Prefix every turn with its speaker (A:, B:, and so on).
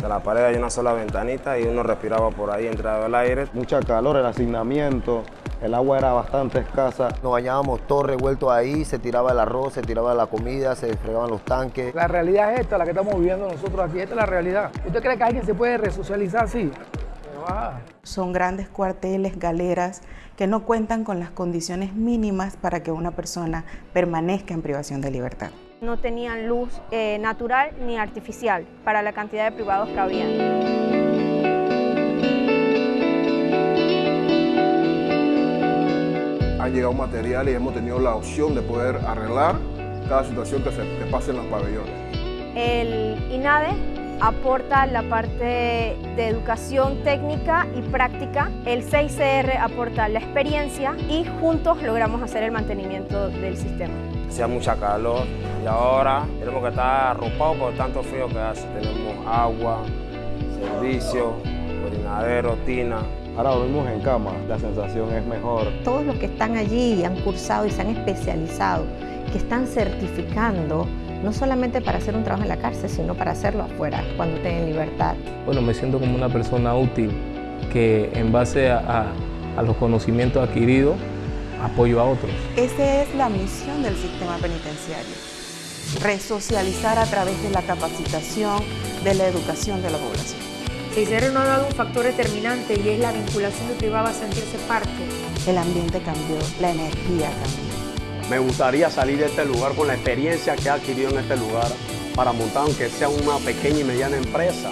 A: De la pared hay una sola ventanita y uno respiraba por ahí, entraba el aire.
B: Mucha calor, el hacinamiento, el agua era bastante escasa.
C: Nos bañábamos todo revuelto ahí, se tiraba el arroz, se tiraba la comida, se fregaban los tanques.
D: La realidad es esta, la que estamos viviendo nosotros aquí, esta es la realidad. ¿Usted cree que alguien se puede resocializar así?
E: Son grandes cuarteles, galeras, que no cuentan con las condiciones mínimas para que una persona permanezca en privación de libertad.
F: No tenían luz eh, natural ni artificial para la cantidad de privados que había.
G: Han llegado materiales y hemos tenido la opción de poder arreglar cada situación que se que pase en los pabellones.
F: El INADE aporta la parte de educación técnica y práctica, el 6CR aporta la experiencia y juntos logramos hacer el mantenimiento del sistema.
A: Hacía mucha calor y ahora tenemos que estar arropados por tanto frío que hace. Tenemos agua, servicio, orinadero, tina.
B: Ahora dormimos en cama, la sensación es mejor.
H: Todos los que están allí y han cursado y se han especializado, que están certificando no solamente para hacer un trabajo en la cárcel, sino para hacerlo afuera, cuando tengan libertad.
I: Bueno, me siento como una persona útil que en base a, a, a los conocimientos adquiridos apoyo a otros.
E: Esa es la misión del sistema penitenciario, resocializar a través de la capacitación, de la educación de la población.
J: CICR no ha dado un factor determinante y es la vinculación de privado a sentirse parte.
E: El ambiente cambió, la energía cambió.
K: Me gustaría salir de este lugar con la experiencia que he adquirido en este lugar para montar aunque sea una pequeña y mediana empresa.